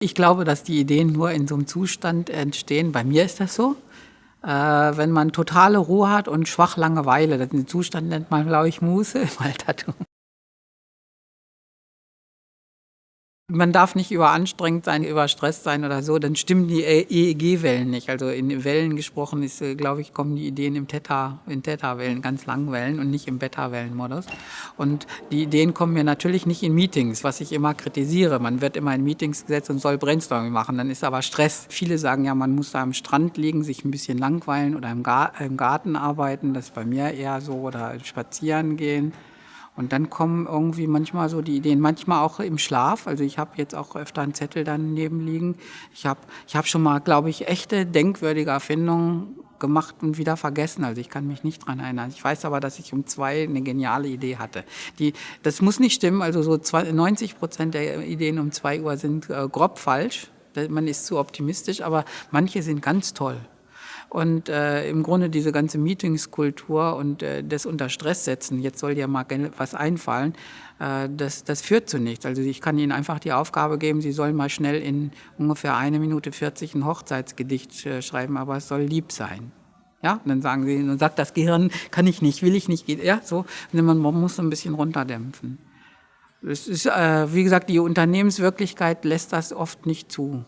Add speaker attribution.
Speaker 1: Ich glaube, dass die Ideen nur in so einem Zustand entstehen. Bei mir ist das so. Äh, wenn man totale Ruhe hat und schwach Langeweile, den Zustand nennt man, glaube ich, Muße im Altertum. Man darf nicht überanstrengt sein, überstresst sein oder so, dann stimmen die EEG-Wellen nicht. Also in Wellen gesprochen ist, äh, glaube ich, kommen die Ideen im Theta, in Theta-Wellen, ganz langen Wellen und nicht im Beta-Wellenmodus. Und die Ideen kommen mir natürlich nicht in Meetings, was ich immer kritisiere. Man wird immer in Meetings gesetzt und soll Brainstorming machen, dann ist aber Stress. Viele sagen ja, man muss da am Strand liegen, sich ein bisschen langweilen oder im, Garten arbeiten. Das ist bei mir eher so, oder spazieren gehen. Und dann kommen irgendwie manchmal so die Ideen, manchmal auch im Schlaf. Also ich habe jetzt auch öfter einen Zettel daneben liegen. Ich habe ich hab schon mal, glaube ich, echte denkwürdige Erfindungen gemacht und wieder vergessen. Also ich kann mich nicht dran erinnern. Ich weiß aber, dass ich um zwei eine geniale Idee hatte. Die, das muss nicht stimmen. Also so 90 Prozent der Ideen um zwei Uhr sind äh, grob falsch. Man ist zu optimistisch, aber manche sind ganz toll. Und äh, im Grunde diese ganze Meetingskultur und äh, das unter Stress setzen, jetzt soll dir mal was einfallen, äh, das, das führt zu nichts. Also ich kann Ihnen einfach die Aufgabe geben, Sie sollen mal schnell in ungefähr eine Minute 40 ein Hochzeitsgedicht äh, schreiben, aber es soll lieb sein. Ja, und dann sagen sie, dann sagt das Gehirn, kann ich nicht, will ich nicht, ja, so. Und man, man muss so ein bisschen runterdämpfen. Es ist, äh, wie gesagt, die Unternehmenswirklichkeit lässt das oft nicht zu.